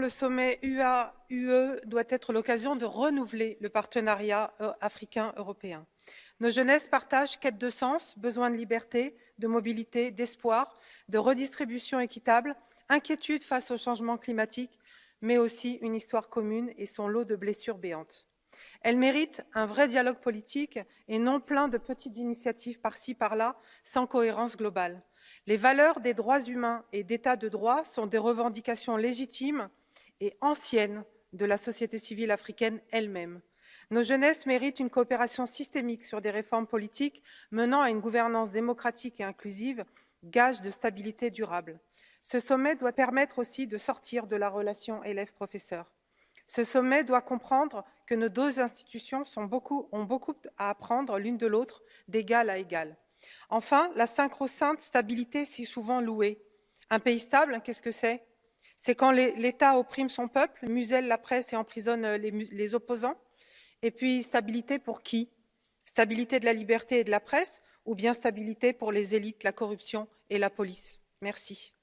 Le sommet UA-UE doit être l'occasion de renouveler le partenariat euh, africain-européen. Nos jeunesses partagent quête de sens, besoin de liberté, de mobilité, d'espoir, de redistribution équitable, inquiétude face au changement climatique, mais aussi une histoire commune et son lot de blessures béantes. Elles méritent un vrai dialogue politique et non plein de petites initiatives par-ci par-là, sans cohérence globale. Les valeurs des droits humains et d'état de droit sont des revendications légitimes et ancienne de la société civile africaine elle-même. Nos jeunesses méritent une coopération systémique sur des réformes politiques menant à une gouvernance démocratique et inclusive, gage de stabilité durable. Ce sommet doit permettre aussi de sortir de la relation élève-professeur. Ce sommet doit comprendre que nos deux institutions ont beaucoup à apprendre l'une de l'autre, d'égal à égal. Enfin, la synchro-sainte stabilité si souvent louée. Un pays stable, qu'est-ce que c'est? C'est quand l'état opprime son peuple muselle la presse et emprisonne euh, les, opposants. Et puis stabilité pour qui? Stabilité de la liberté et de la presse ou bien stabilité pour les élites la corruption et la police? Merci